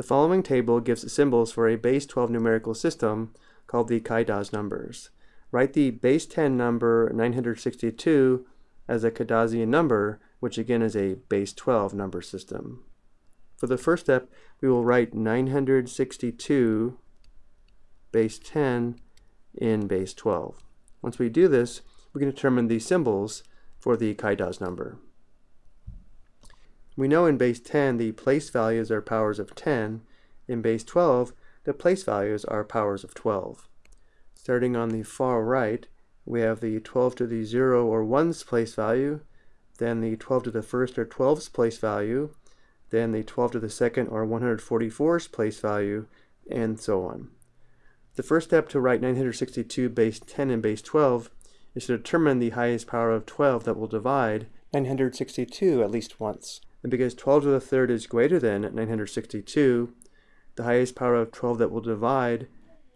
The following table gives symbols for a base 12 numerical system called the Cardassian numbers. Write the base 10 number 962 as a Cardassian number, which again is a base 12 number system. For the first step, we will write 962 base 10 in base 12. Once we do this, we can determine the symbols for the Cardassian number. We know in base 10 the place values are powers of 10. In base 12, the place values are powers of 12. Starting on the far right, we have the 12 to the 0 or 1's place value, then the 12 to the 1st or 12's place value, then the 12 to the 2nd or 144's place value, and so on. The first step to write 962 base 10 and base 12 is to determine the highest power of 12 that will divide 962 at least once. And because 12 to the third is greater than 962, the highest power of 12 that will divide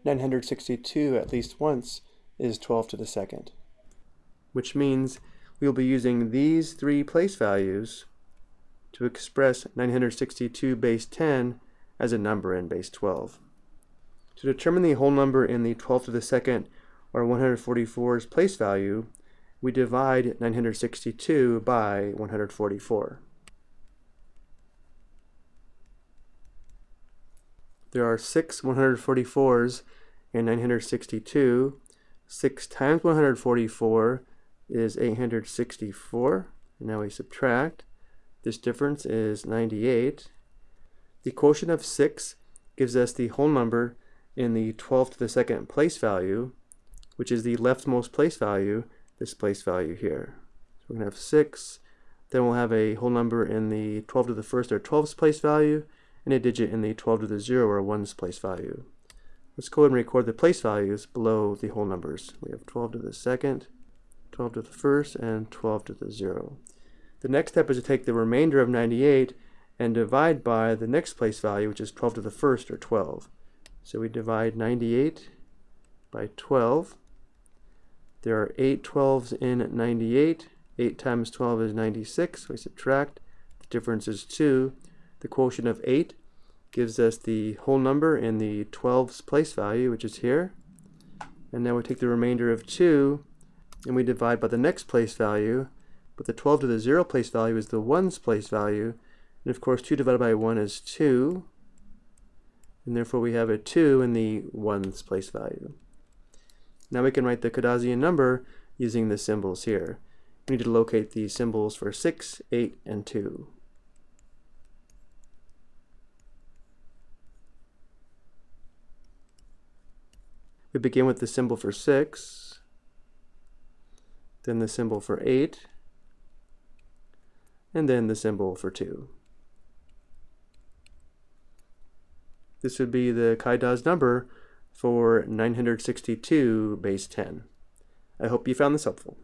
962 at least once is 12 to the second. Which means we'll be using these three place values to express 962 base 10 as a number in base 12. To determine the whole number in the 12 to the second or 144's place value, we divide 962 by 144. There are six 144s in 962. 6 times 144 is 864. And now we subtract. This difference is 98. The quotient of 6 gives us the whole number in the 12 to the second place value, which is the leftmost place value, this place value here. So we're going to have 6. Then we'll have a whole number in the 12 to the first or 12th place value, and a digit in the 12 to the 0 or 1's place value. Let's go ahead and record the place values below the whole numbers. We have 12 to the second, 12 to the first, and 12 to the 0. The next step is to take the remainder of 98 and divide by the next place value, which is 12 to the first, or 12. So we divide 98 by 12. There are 8 12s in 98. 8 times 12 is 96. We subtract. The difference is 2. The quotient of 8 gives us the whole number in the 12's place value, which is here. And now we take the remainder of 2 and we divide by the next place value, but the 12 to the 0 place value is the 1's place value. And of course 2 divided by 1 is 2. And therefore we have a 2 in the 1's place value. Now we can write the Cardassian number using the symbols here. We need to locate the symbols for 6, 8, and 2. We begin with the symbol for 6, then the symbol for 8, and then the symbol for 2. This would be the Cardassian number for 962 base 10. I hope you found this helpful.